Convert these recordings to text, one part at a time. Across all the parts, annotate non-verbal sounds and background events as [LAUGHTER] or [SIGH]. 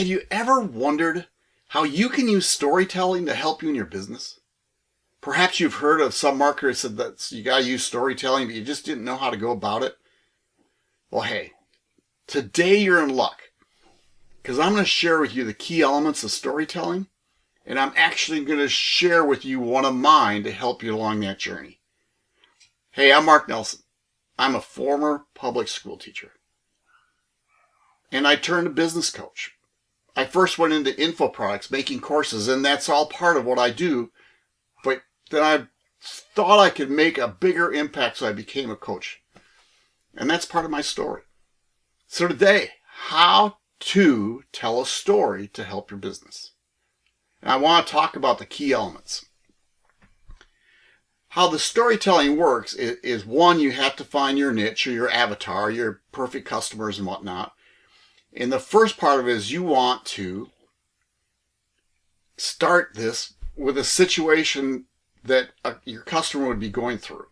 Have you ever wondered how you can use storytelling to help you in your business? Perhaps you've heard of some marketers said that you got to use storytelling, but you just didn't know how to go about it. Well, hey, today you're in luck because I'm going to share with you the key elements of storytelling, and I'm actually going to share with you one of mine to help you along that journey. Hey, I'm Mark Nelson. I'm a former public school teacher, and I turned a business coach. I first went into info products, making courses, and that's all part of what I do. But then I thought I could make a bigger impact, so I became a coach. And that's part of my story. So today, how to tell a story to help your business. And I want to talk about the key elements. How the storytelling works is, is one, you have to find your niche or your avatar, your perfect customers and whatnot. And the first part of it is you want to start this with a situation that a, your customer would be going through.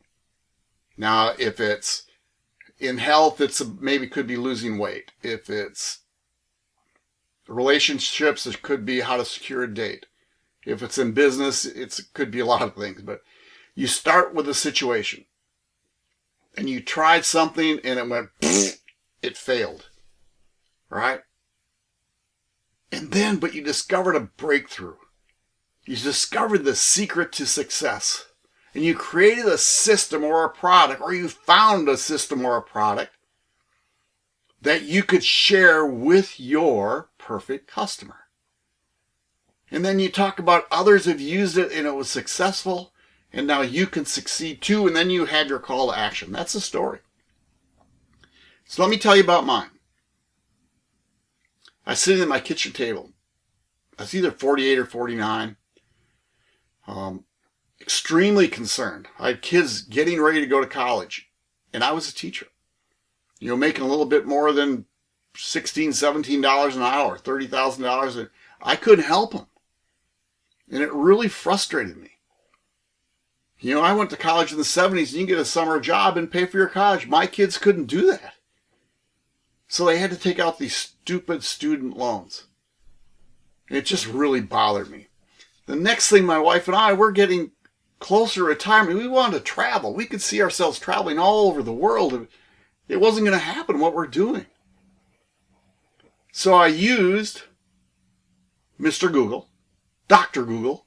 Now, if it's in health, it's a, maybe could be losing weight. If it's relationships, it could be how to secure a date. If it's in business, it could be a lot of things. But you start with a situation, and you tried something, and it went, [LAUGHS] it failed, right? And then, but you discovered a breakthrough. You discovered the secret to success and you created a system or a product, or you found a system or a product that you could share with your perfect customer. And then you talk about others have used it and it was successful, and now you can succeed too, and then you have your call to action. That's the story. So let me tell you about mine. I was sitting at my kitchen table. I was either 48 or 49. Um, extremely concerned. I had kids getting ready to go to college, and I was a teacher. You know, making a little bit more than $16, $17 an hour, $30,000. I couldn't help them. And it really frustrated me. You know, I went to college in the 70s and you get a summer job and pay for your college. My kids couldn't do that. So they had to take out these stupid student loans. It just really bothered me. The next thing my wife and I, we're getting closer to retirement, we wanted to travel. We could see ourselves traveling all over the world. It wasn't going to happen what we're doing. So I used Mr. Google, Dr. Google,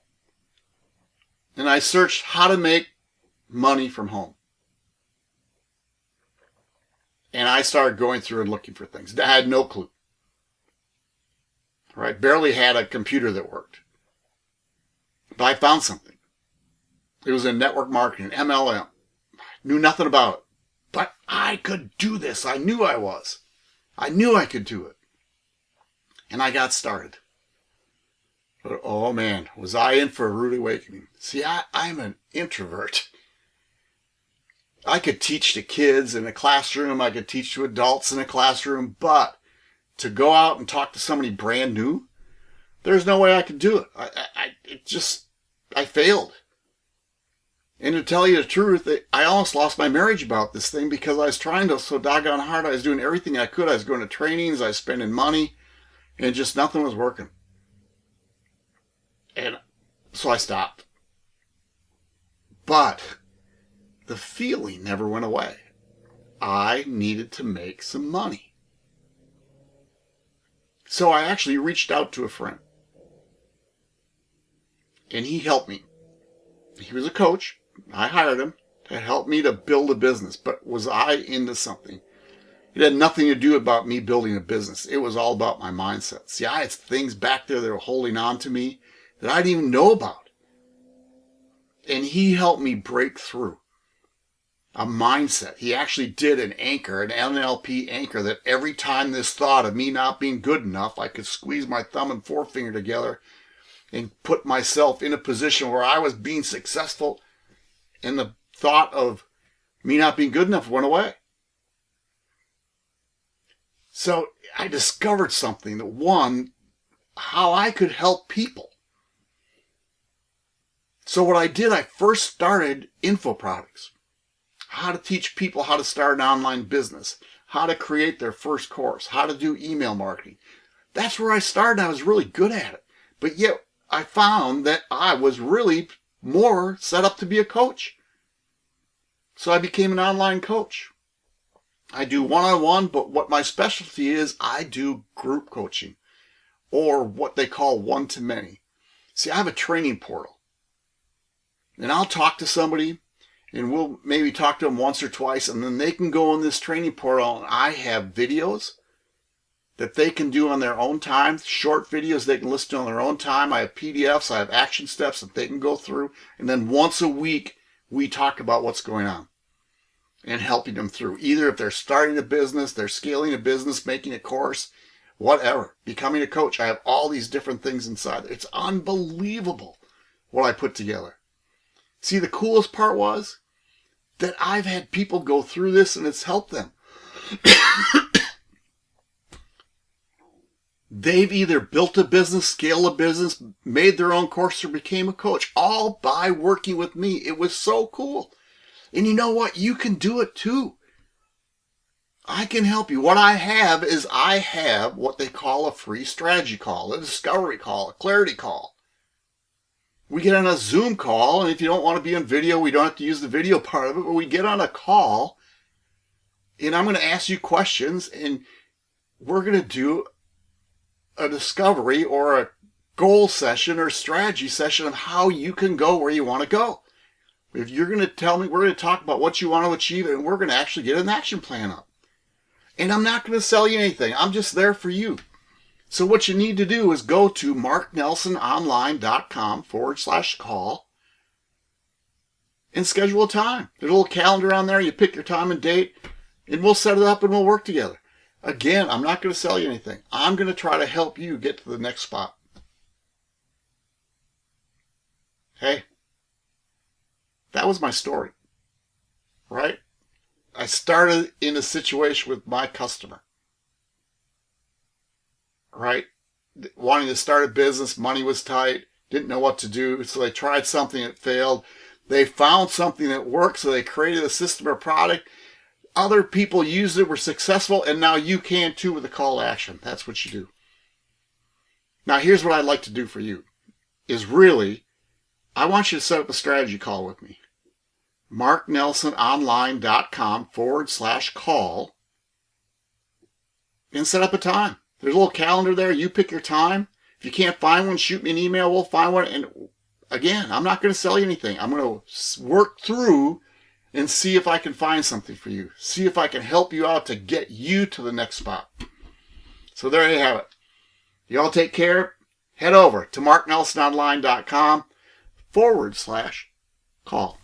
and I searched how to make money from home. And I started going through and looking for things. I had no clue. Right? Barely had a computer that worked. But I found something. It was in network marketing, MLM. Knew nothing about it. But I could do this. I knew I was. I knew I could do it. And I got started. But oh man, was I in for a rude awakening. See, I, I'm an introvert. I could teach to kids in a classroom. I could teach to adults in a classroom. But to go out and talk to somebody brand new, there's no way I could do it. I, I, it just, I failed. And to tell you the truth, I almost lost my marriage about this thing because I was trying to so doggone hard. I was doing everything I could. I was going to trainings. I was spending money and just nothing was working. And so I stopped. But the feeling never went away. I needed to make some money. So I actually reached out to a friend. And he helped me. He was a coach I hired him to help me to build a business, but was I into something? It had nothing to do about me building a business. It was all about my mindset. See, I had things back there that were holding on to me that I didn't even know about. And he helped me break through a mindset. He actually did an anchor, an NLP anchor, that every time this thought of me not being good enough, I could squeeze my thumb and forefinger together and put myself in a position where I was being successful and the thought of me not being good enough went away. So I discovered something that one, how I could help people. So what I did, I first started info products. How to teach people how to start an online business, how to create their first course, how to do email marketing. That's where I started. I was really good at it. But yet I found that I was really more set up to be a coach. So I became an online coach. I do one-on-one, but what my specialty is, I do group coaching or what they call one-to-many. See, I have a training portal and I'll talk to somebody and we'll maybe talk to them once or twice and then they can go on this training portal and I have videos that they can do on their own time, short videos they can listen to on their own time. I have PDFs, I have action steps that they can go through and then once a week we talk about what's going on and helping them through. Either if they're starting a business, they're scaling a business, making a course, whatever, becoming a coach. I have all these different things inside. It's unbelievable what I put together. See, the coolest part was that I've had people go through this and it's helped them. [COUGHS] They've either built a business, scaled a business, made their own course, or became a coach, all by working with me. It was so cool. And you know what? You can do it too. I can help you. What I have is I have what they call a free strategy call, a discovery call, a clarity call we get on a Zoom call, and if you don't want to be on video, we don't have to use the video part of it, but we get on a call, and I'm going to ask you questions, and we're going to do a discovery or a goal session or strategy session of how you can go where you want to go. If you're going to tell me, we're going to talk about what you want to achieve, and we're going to actually get an action plan up. And I'm not going to sell you anything. I'm just there for you. So what you need to do is go to marknelsononline.com forward slash call and schedule a time. There's a little calendar on there. You pick your time and date and we'll set it up and we'll work together. Again, I'm not going to sell you anything. I'm going to try to help you get to the next spot. Hey, that was my story, right? I started in a situation with my customer right? Wanting to start a business, money was tight, didn't know what to do, so they tried something that failed. They found something that worked, so they created a system or product. Other people used it, were successful, and now you can too with a call to action. That's what you do. Now, here's what I'd like to do for you, is really, I want you to set up a strategy call with me. marknelsononline.com forward slash call and set up a time. There's a little calendar there. You pick your time. If you can't find one, shoot me an email. We'll find one. And again, I'm not going to sell you anything. I'm going to work through and see if I can find something for you. See if I can help you out to get you to the next spot. So there you have it. You all take care. Head over to marknelsononline.com forward slash call.